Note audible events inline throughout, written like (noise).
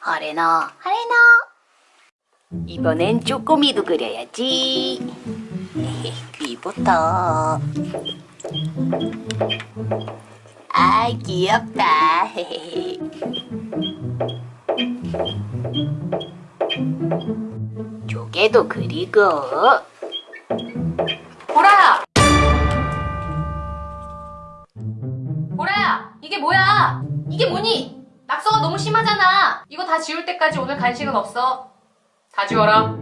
하레나 하레나 이번엔 쪼꼬미도 그려야지 (laughs) 귀부터 아 귀엽다 (laughs) 조개도 그리고 보라야! 보라야! 이게 뭐야? 이게 뭐니? 낙서가 너무 심하잖아. 이거 다 지울 때까지 오늘 간식은 없어. 다 지워라.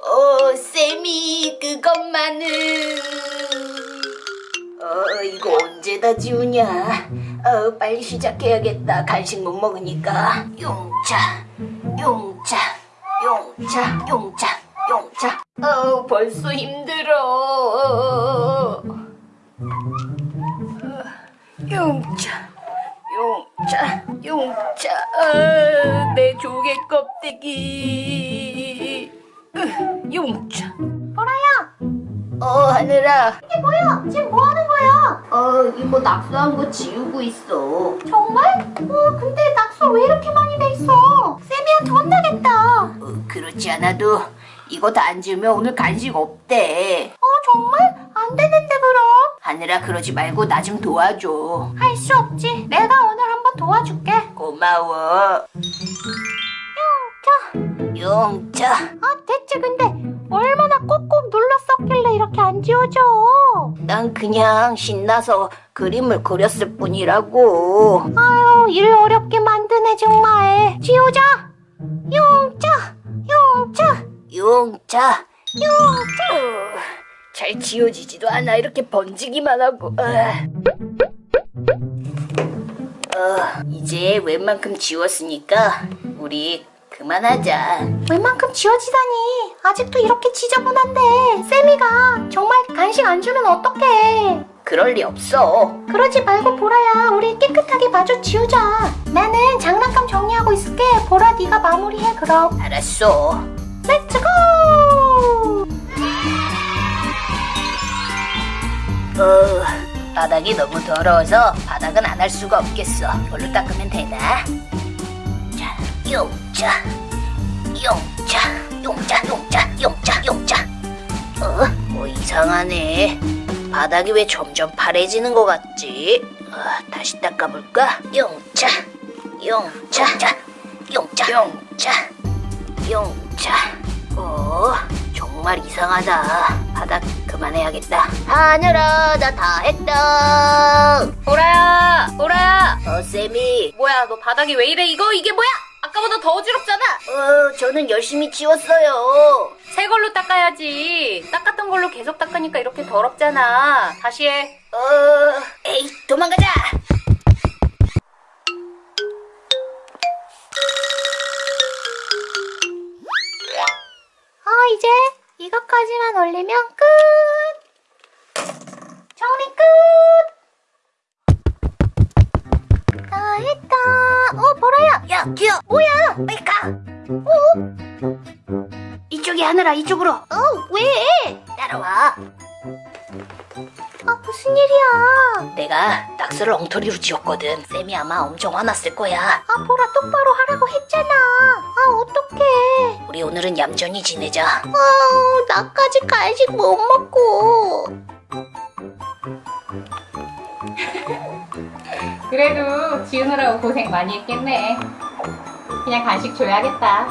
어, 쌤이 그것만은. 어, 이거 언제 다 지우냐? 어, 빨리 시작해야겠다. 간식 못 먹으니까. 용차 용차 용차 용차 용차. 어, 벌써 힘들어 어, 용차 용차 용차 어, 내 조개 껍데기 으, 용차 보라야 어 하늘아 이게 뭐야? 지금 뭐 하는 거야? 어 이거 낙서한 거 지우고 있어 정말? 어, 근데 낙서 왜 이렇게 많이 돼 있어? 쌤이한테 혼나겠다. 어, 어, 그렇지 않아도 이거 다 안 지우면 오늘 간식 없대 어, 정말? 안 되는데, 그럼? 하늘아 그러지 말고 나 좀 도와줘 할 수 없지. 내가 오늘 한번 도와줄게. 고마워 자, 용차 아, 대체 근데 얼마나 꼭꼭 눌렀었길래 이렇게 안 지워져? 난 그냥 신나서 그림을 그렸을 뿐이라고 아유, 일 어렵게 만드네, 정말. 지우자. 용자, 용자, 용차 용자. 어, 잘 지워지지도 않아. 이렇게 번지기만 하고. 아. 어, 이제 웬만큼 지웠으니까 우리 그만하자. 웬만큼 지워지다니. 아직도 이렇게 지저분한데. 쌤이가 정말 간식 안 주면 어떡해. 그럴 리 없어. 그러지 말고 보라야. 우리 깨끗하게 마주 지우자. 나는 장난감 정리하고 있을게. 보라 네가 마무리해 그럼. 알았어 어, 바닥이 너무 더러워서 바닥은 안 할 수가 없겠어 이걸로 닦으면 되나? 자, 용자 용자 용자 용자 용자 용자 어? 뭐 이상하네 바닥이 왜 점점 파래지는 것 같지? 어, 다시 닦아볼까? 용자 용자 자, 용자 용자 용자 어 정말 이상하다 바닥 그만해야겠다 하늘아 나 다 했다 보라야! 보라야! 어 쌤이 뭐야, 너 바닥이 왜 이래? 이거, 이게 뭐야? 아까보다 더 어지럽잖아! 어 저는 열심히 지웠어요 새 걸로 닦아야지. 닦았던 걸로 계속 닦으니까 이렇게 더럽잖아. 다시 해. 어 에이 도망가자 어 이제 이것까지만 올리면 끝! 정리 끝 다 했다. 어 보라야! 야 기어! 뭐야? 빨리 가! 어? 이쪽이 하늘아 이쪽으로. 어 왜? 따라와 아 무슨 일이야? 내가 낙서를 엉터리로 지웠거든. 쌤이 아마 엄청 화났을 거야. 아 보라 똑바로 하라고 했잖아. 아 어떡해. 우리 오늘은 얌전히 지내자. 아 나까지 간식 못 먹고. (laughs) 그래도 지우느라고 고생 많이 했겠네. 그냥 간식 줘야겠다.